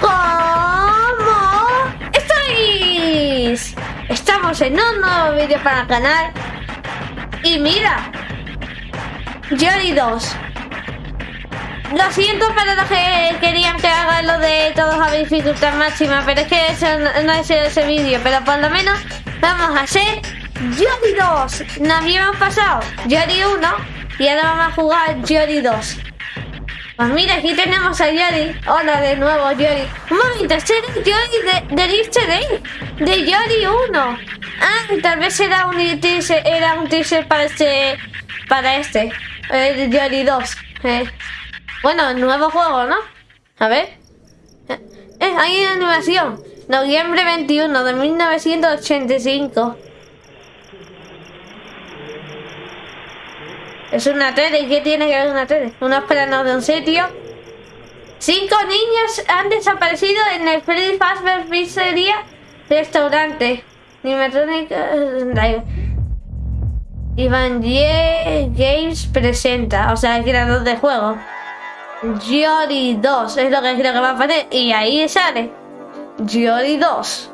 ¿Cómo? ¿Estáis? Estamos en un nuevo vídeo para el canal. Y mira. Jory 2. Lo siento para los que querían que haga lo de todos a dificultad máxima, pero es que eso no es ese vídeo. Pero por lo menos vamos a hacer Jory 2. Nos habíamos pasado Jory 1 y ahora vamos a jugar Jory 2. Pues mira, aquí tenemos a Yori. Hola de nuevo, Yori. Un momento, es Yori de, Easter egg. De Yori 1. Ah, tal vez era un teaser, era un teaser para este. Para este. Eh, Yori 2. Eh. Bueno, nuevo juego, ¿no? A ver. Eh, eh, hay animación. Noviembre 21 de 1985. Es una tele. ¿Qué tiene que ver una tele? Unos planos de un sitio. Cinco niños han desaparecido en el Freddy Fazbear Pizzeria Restaurante. Animatrónica... Iván Games presenta, o sea, el creador del juego. Yori 2 es lo que creo que va a poner. Y ahí sale. Yori 2.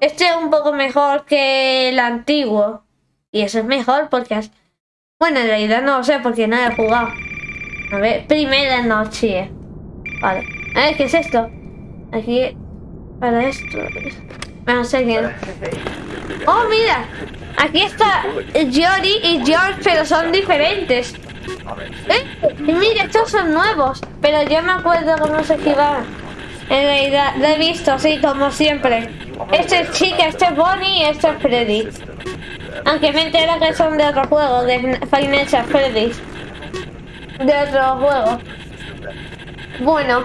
Este es un poco mejor que el antiguo. Y eso es mejor porque bueno, en realidad no lo sé porque no he jugado. A ver, primera noche. Vale. A ¿qué es esto? Aquí... Para esto... No sé. ¡Oh, mira! Aquí está Jory y George, pero son diferentes. ¿Eh? Mira, estos son nuevos. Pero yo me acuerdo cómo se esquivaban. En realidad, lo he visto, sí, como siempre. Este es Chica, este es Bonnie y este es Freddy. Aunque me entero que son de otro juego, de Financial Freddy's. De otro juego. Bueno.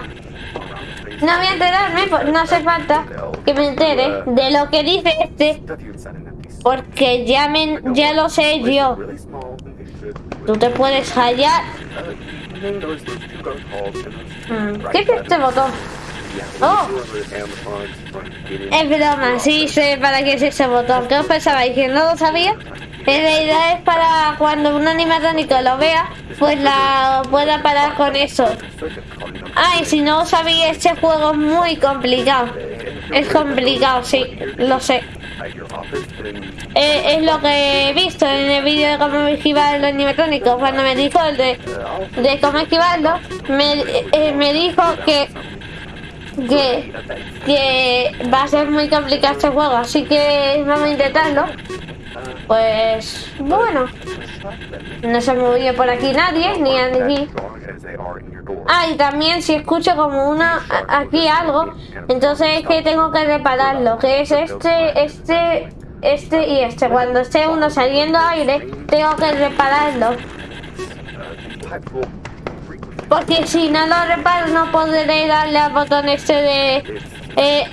No voy a enterarme, no hace falta que me entere de lo que dice este. Porque ya, me, ya lo sé yo. Tú te puedes hallar. Hmm, ¿Qué es este botón? Oh. Es broma, sí sé para qué es ese botón. ¿Qué os pensabais? ¿Que no lo sabía? En realidad es para cuando un animatrónico lo vea, pues la pueda parar con eso. Ay, si no sabía, este juego es muy complicado. Es complicado, sí, lo sé. Eh, es lo que he visto en el vídeo de cómo esquivar los animatrónicos. Cuando me dijo el de, de cómo esquivarlo, me, eh, me dijo que que, que va a ser muy complicado este juego, así que vamos a intentarlo. Pues bueno, no se movió por aquí nadie, ni aquí. Ah, y también si escucho como una aquí algo, entonces es que tengo que repararlo, que es este, este, este y este. Cuando esté uno saliendo aire, tengo que repararlo. Porque si no lo reparo no podré darle al botón este de, eh,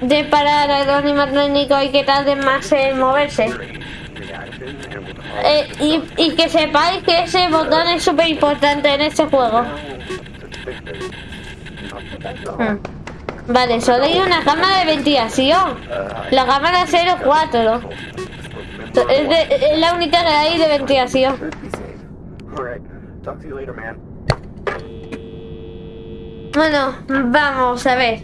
de parar al animatrónico y que tarde más en moverse. Eh, y, y, que sepáis que ese botón es súper importante en este juego. Hmm. Vale, solo hay una cámara de ventilación. La cámara 04. Es, es la única que hay de ventilación. Bueno, vamos a ver.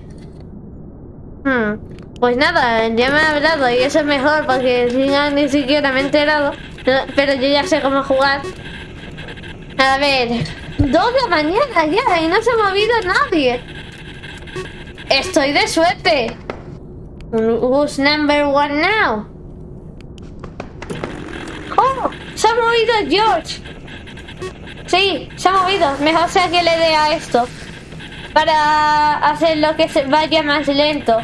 Hmm, pues nada, ya me ha hablado y eso es mejor porque ni siquiera me he enterado. Pero yo ya sé cómo jugar. A ver, dos de la mañana ya y no se ha movido nadie. Estoy de suerte. Who's number one now? ¡Oh! ¡Se ha movido George! Sí, se ha movido. Mejor sea que le dé a esto para hacer lo que se vaya más lento.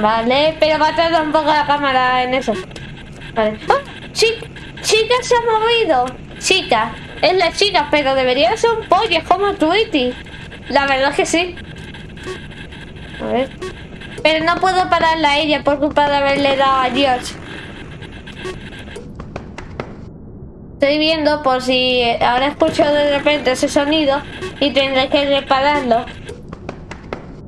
Vale, pero va a tardar un poco la cámara en eso. Vale. ¡Oh! chica se ha movido. Chica, es la chica, pero debería ser un pollo, es como Tweety. La verdad que sí. A ver. Pero no puedo pararla a ella por culpa de haberle dado a George. Estoy viendo por si ahora escucho de repente ese sonido y tendré que repararlo.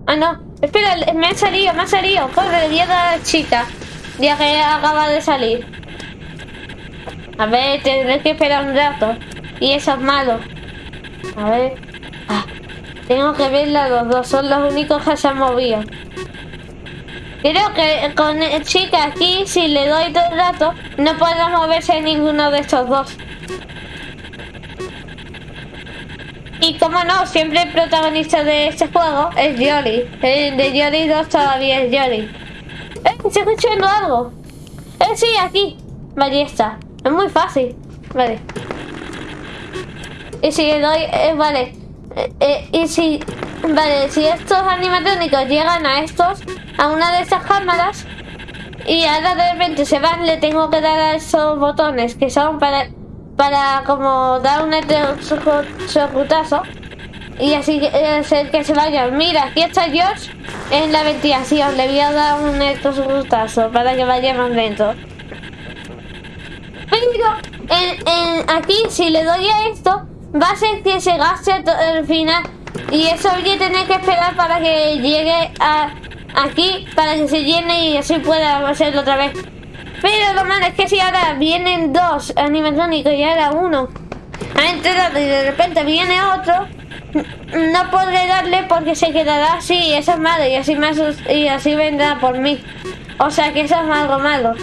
Ah, no. Espera, me ha salido, me ha salido. Corre, le a la chica. Ya que acaba de salir. A ver, tendré que esperar un rato. Y eso es malo. A ver. Ah, Tengo que verla los dos, son los únicos que se han movido. Creo que con chica aquí, si le doy todo el rato, no podrá moverse ninguno de estos dos. Y como no, siempre el protagonista de este juego es Yori. El de Yori 2 todavía es Yori. ¡Eh! ¿Se escuchando algo? ¡Eh! Sí, aquí. Vale, está. Es muy fácil. Vale. Y si le doy... Eh, vale. Eh, eh, y si... Vale, si estos animatrónicos llegan a estos, a una de estas cámaras, y ahora de repente se van, le tengo que dar a esos botones que son para para como dar un electrocutazo y así hacer que se vaya. Mira, aquí está George en la ventilación. Le voy a dar un electrocutazo para que vaya más lento. Pero en, aquí, si le doy a esto, va a ser que se gaste el final. Y eso voy a tener que esperar para que llegue a aquí, para que se llene y así pueda hacerlo otra vez. Pero lo malo es que si ahora vienen dos animatrónicos y ahora uno ha entrado y de repente viene otro, no podré darle porque se quedará así, eso es malo, y así, más, y así vendrá por mí. O sea que eso es algo malo.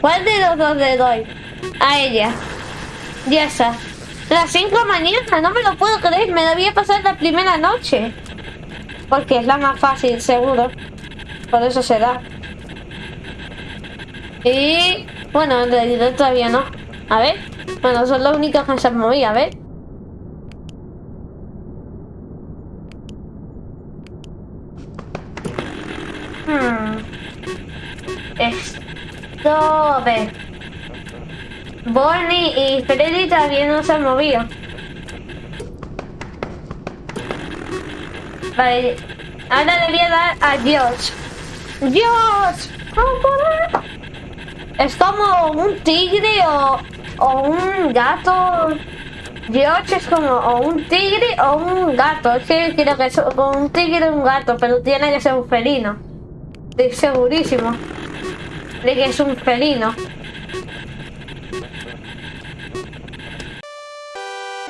¿Cuál de los dos le doy? A ella. Ya está. Las 5 mañana, no me lo puedo creer, me debía pasar la primera noche. Porque es la más fácil, seguro. Por eso se da. Y bueno, en realidad todavía no. A ver. Bueno, son los únicos que se han movido. A ver. Hmm. Esto... A ver. Bonnie y Freddy todavía no se han movido. Vale. Ahora le voy a dar a Dios. ¡Dios! ¡Vamos es como un tigre o, un gato. George es como o un tigre o un gato. Es que creo que es un tigre o un gato, pero tiene que ser un felino. Estoy segurísimo de que es un felino.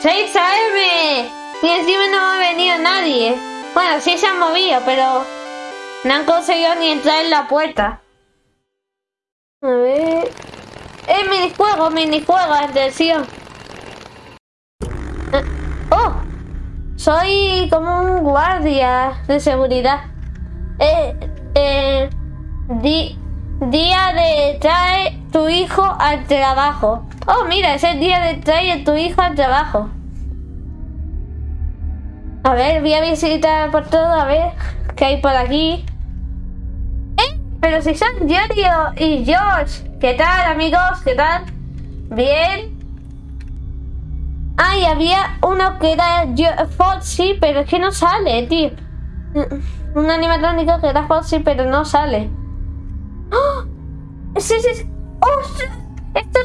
6 AM y encima no ha venido nadie. Bueno, sí se han movido, pero no han conseguido ni entrar en la puerta. A ver... ¡Eh, minijuego, minijuego, atención! Eh, ¡Oh! Soy como un guardia de seguridad. Eh, eh, día de trae tu hijo al trabajo. Oh, mira, es el día de trae tu hijo al trabajo. A ver, voy a visitar por todo, a ver qué hay por aquí. Pero si son Yorio y George. ¿Qué tal, amigos? ¿Qué tal? ¿Bien? Ay, había uno que era Foxy, pero es que no sale, tío. Un animatrónico que era Foxy, pero no sale. ¡Oh! Sí, sí, sí. Esto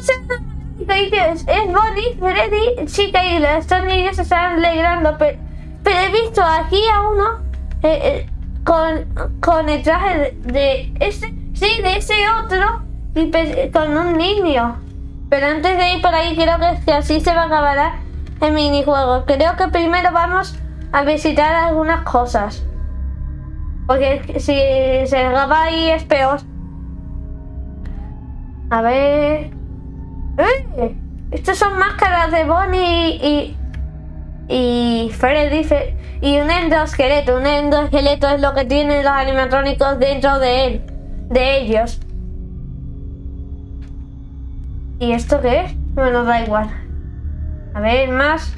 es, es Bonnie, Freddy, chica y estos niños se están alegrando, pero, pero he visto aquí a uno eh, eh, con, con el traje de, este, sí, de ese otro, y con un niño. Pero antes de ir por ahí, creo que, así se va a acabar el minijuego. Creo que primero vamos a visitar algunas cosas. Porque si se acaba ahí es peor. A ver... ¡Eh! Estos son máscaras de Bonnie y... Y Freddy... Y un endoesqueleto. Un endoesqueleto es lo que tienen los animatrónicos dentro de él. De ellos. ¿Y esto qué es? Bueno, da igual. A ver, más.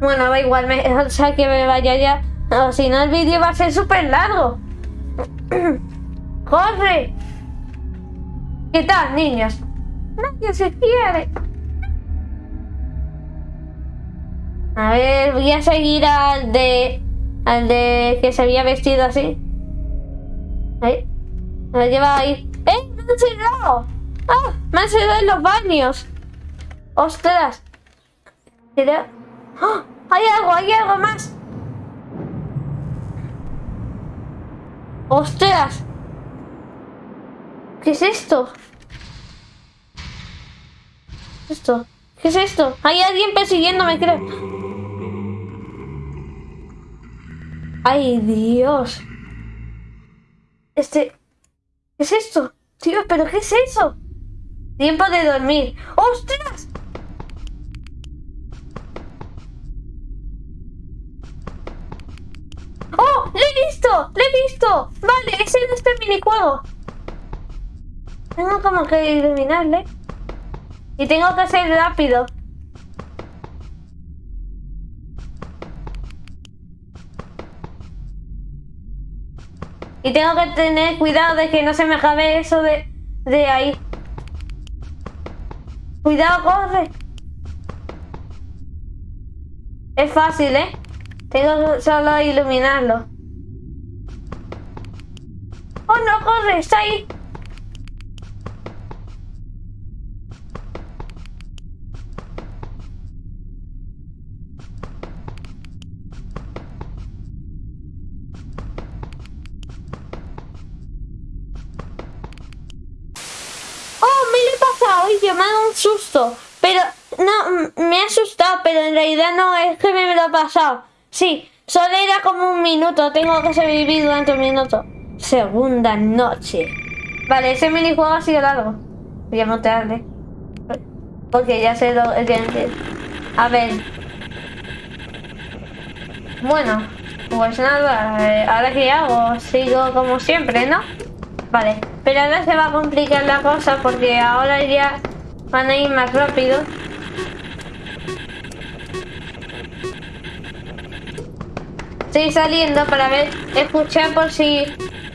Bueno, da igual, me, o sea que me vaya ya. O si no, el vídeo va a ser súper largo. ¡Corre! ¿Qué tal, niños? Nadie se quiere. A ver, voy a seguir al de... Al de que se había vestido así. Ahí. Me lleva ahí. ¡Eh! ¡Me han cerrado! ¡Ah! ¡Me han cerrado en los baños! ¡Ostras! ¡Oh! ¡Hay algo! ¡Hay algo más! ¡Ostras! ¿Qué es esto? ¿Esto? ¿Qué es esto? Hay alguien persiguiéndome, creo. ¡Ay, Dios! Este... ¿Qué es esto? Tío, ¿pero qué es eso? Tiempo de dormir. ¡Ostras! ¡Oh! ¡Le he visto! ¡Le he visto! Vale, ese es este minijuego. Tengo como que iluminarle. Y tengo que ser rápido. Y tengo que tener cuidado de que no se me acabe eso de, de ahí. Cuidado, corre. Es fácil, ¿eh? Tengo solo iluminarlo. ¡Oh, no, corre! ¡Está ahí! Un susto. Pero no, me ha asustado, pero en realidad no es que me lo ha pasado. Sí, solo era como un minuto. Tengo que sobrevivir durante un minuto. Segunda noche. Vale, ese minijuego ha sido largo. Voy a mostrarle. Porque ya sé lo que... A ver. Bueno, pues nada. Eh, ahora que hago, sigo como siempre, ¿no? Vale, pero ahora se va a complicar la cosa porque ahora ya van a ir más rápido. Estoy saliendo para ver, escuchar por si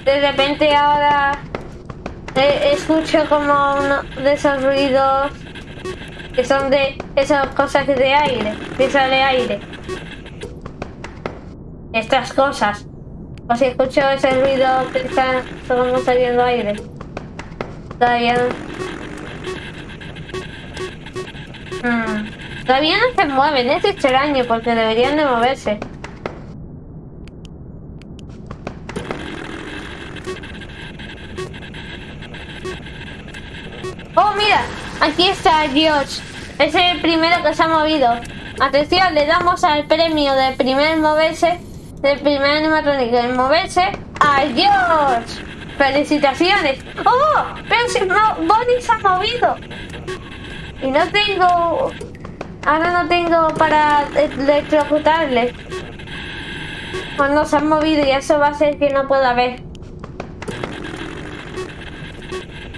de repente ahora eh, escucho como uno de esos ruidos que son de esas cosas de aire, que sale aire. Estas cosas. O si escucho ese ruido que está como saliendo aire. Todavía no. Hmm. Todavía no se mueven, es extraño porque deberían de moverse. ¡Oh, mira! Aquí está George. Es el primero que se ha movido. Atención, le damos al premio de primer moverse del primer animatrónico moverse a George. ¡Felicitaciones! ¡Oh! Pero si no, Bonnie se ha movido. Y no tengo... Ahora no tengo para electrocutarle. Cuando se ha movido y eso va a hacer que no pueda ver.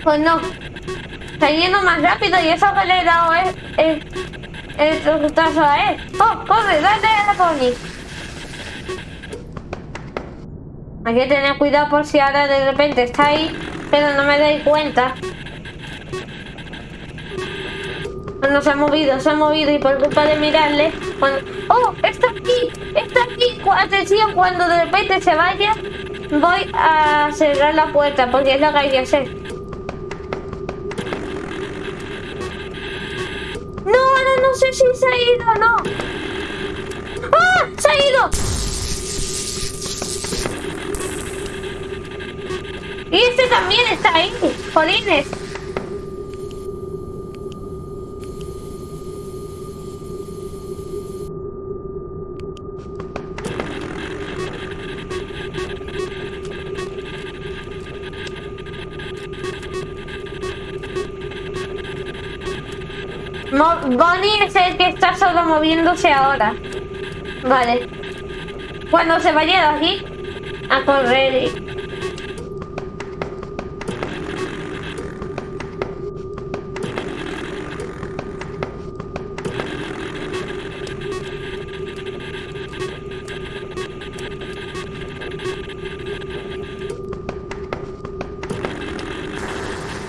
Pues no. Está yendo más rápido y eso que le he dado es... el electrocutazo a él. ¡Oh! ¡Corre! ¡Dale a Bonnie! Hay que tener cuidado por si ahora de repente está ahí, pero no me doy cuenta. Cuando se ha movido, se ha movido y por culpa de mirarle... ¡Oh! ¡Está aquí! ¡Está aquí! Atención, cuando de repente se vaya, voy a cerrar la puerta porque es lo que hay que hacer. No, ahora no sé si se ha ido o no. ¡Ah! ¡Se ha ido! Y este también está ahí, jolines. Bonnie es el que está solo moviéndose ahora. Vale. Cuando se vaya de aquí, a correr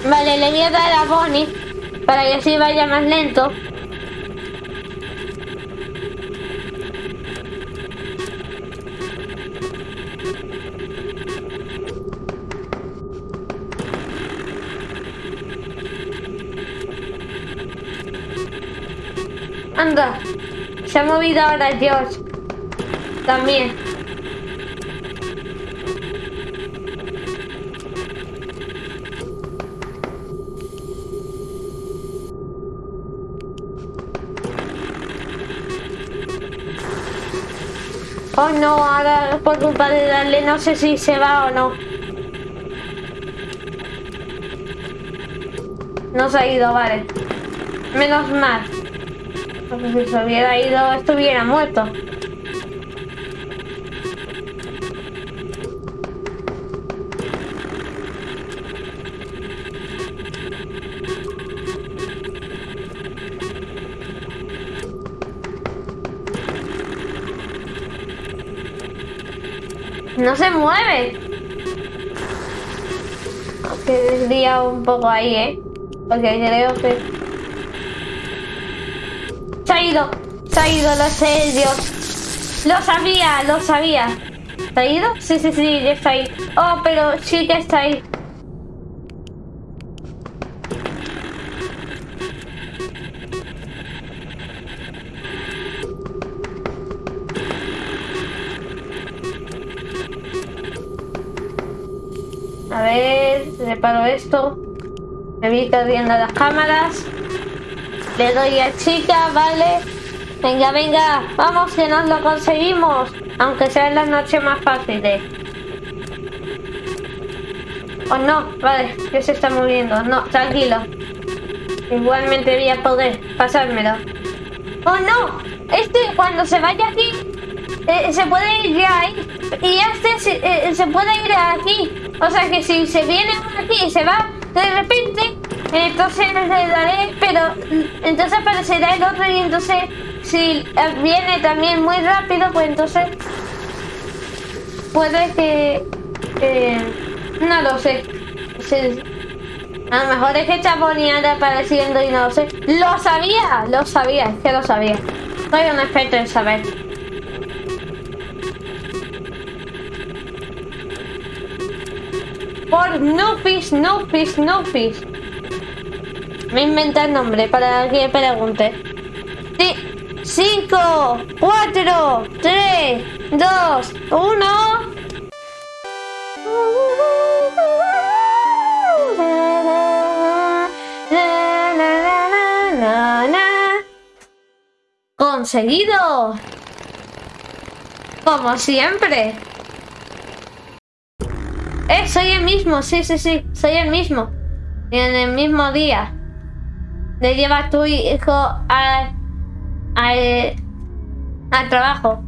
Vale, le voy a dar Bonnie para que así vaya más lento. Anda, se ha movido ahora George. También. No, ahora por culpa de darle no sé si se va o no. No se ha ido, vale. Menos mal. Porque si se hubiera ido, estuviera muerto. No se mueve. Que desvía un poco ahí, ¿eh? Porque creo que... Se ha ido. Se ha ido, lo sé, Dios. Lo sabía, lo sabía. ¿Se ha ido? Sí, sí, sí, ya está ahí. Oh, pero sí que está ahí. Ver, reparo esto. Me vi viendo las cámaras. Le doy a chica, vale. Venga, venga, vamos que nos lo conseguimos. Aunque sea en las noches más fáciles. Oh no, vale, que se está moviendo. No, tranquilo. Igualmente voy a poder pasármelo. Oh no, este cuando se vaya aquí, eh, se puede ir ya ahí. Y este se, eh, se puede ir aquí. O sea que si se viene uno aquí y se va de repente, entonces le daré, pero entonces aparecerá el otro y entonces si viene también muy rápido, pues entonces puede que... Eh, no lo sé. A lo mejor es que Chaponía apareciendo y no lo sé. ¡Lo sabía! Lo sabía, es que lo sabía. Soy un experto en saber. Por Nufis, Nufis, Nufis. Me inventa el nombre para que pregunte. Sí. 5, 4, 3, 2, 1. ¡Conseguido! Como siempre. Eh, soy el mismo, sí, sí, sí, soy el mismo. Y en el mismo día. Le llevas tu hijo al, al, al trabajo.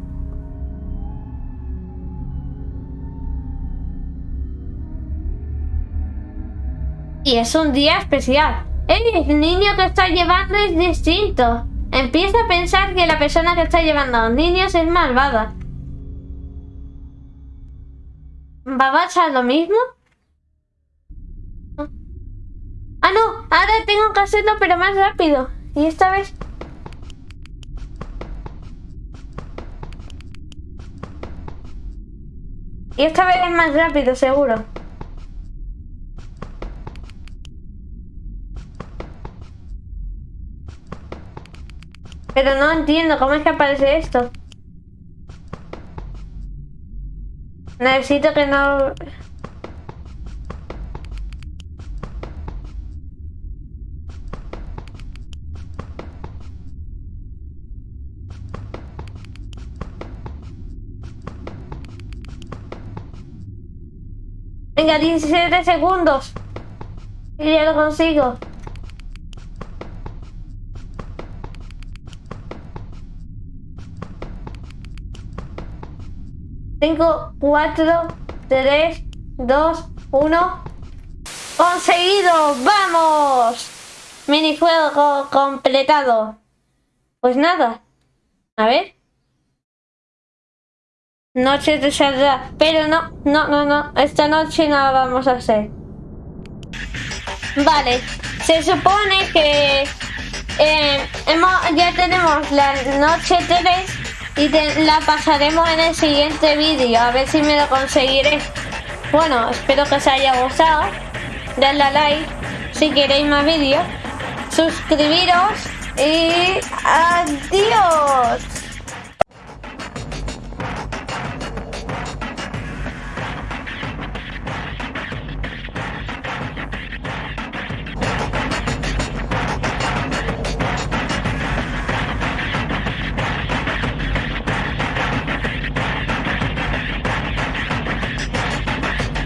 Y es un día especial. El niño que está llevando es distinto. Empieza a pensar que la persona que está llevando a los niños es malvada. ¿Va a pasar lo mismo? Ah, no. Ahora tengo que hacerlo, pero más rápido. Y esta vez... Y esta vez es más rápido, seguro. Pero no entiendo cómo es que aparece esto. Necesito que no... Venga, 17 segundos. Y ya lo consigo. 5, 4, 3, 2, 1. ¡Conseguido! ¡Vamos! Minijuego completado. Pues nada. A ver. Noche de saldrá. Pero no, no, no, no. Esta noche no la vamos a hacer. Vale. Se supone que eh, ya tenemos la noche 3 y la pasaremos en el siguiente vídeo, a ver si me lo conseguiré. Bueno, espero que os haya gustado. Dadle a like si queréis más vídeos. Suscribiros y adiós.